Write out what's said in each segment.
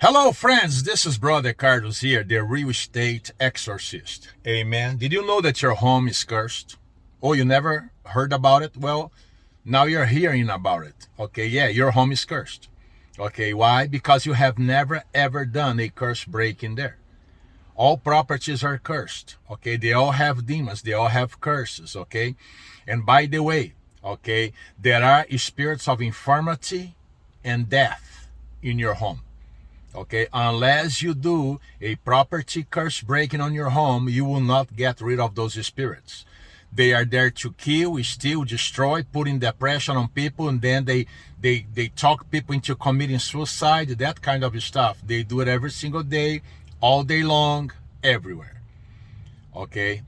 Hello, friends. This is Brother Carlos here, the real estate exorcist. Amen. Did you know that your home is cursed? Oh, you never heard about it? Well, now you're hearing about it. Okay, yeah, your home is cursed. Okay, why? Because you have never ever done a curse break in there. All properties are cursed. Okay, they all have demons, they all have curses. Okay, and by the way, okay, there are spirits of infirmity and death in your home okay unless you do a property curse breaking on your home you will not get rid of those spirits. They are there to kill steal destroy putting depression on people and then they they they talk people into committing suicide that kind of stuff. They do it every single day all day long everywhere. Okay?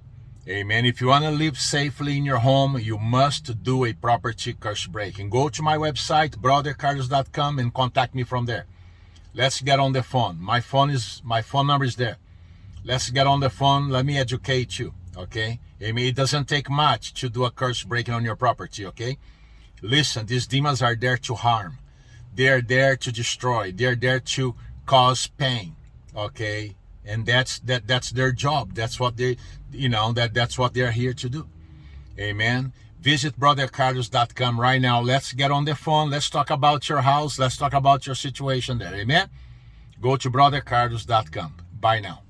Amen. If you want to live safely in your home you must do a property curse breaking. Go to my website brothercarlos.com and contact me from there Let's get on the phone. My phone is my phone number is there. Let's get on the phone. Let me educate you. Okay? I mean, it doesn't take much to do a curse breaking on your property. Okay? Listen, these demons are there to harm. They are there to destroy. They are there to cause pain. Okay? And that's that that's their job. That's what they you know that that's what they're here to do. Amen. Visit brothercarlos.com right now. Let's get on the phone. Let's talk about your house. Let's talk about your situation there. Amen. Go to brothercarlos.com. Bye now.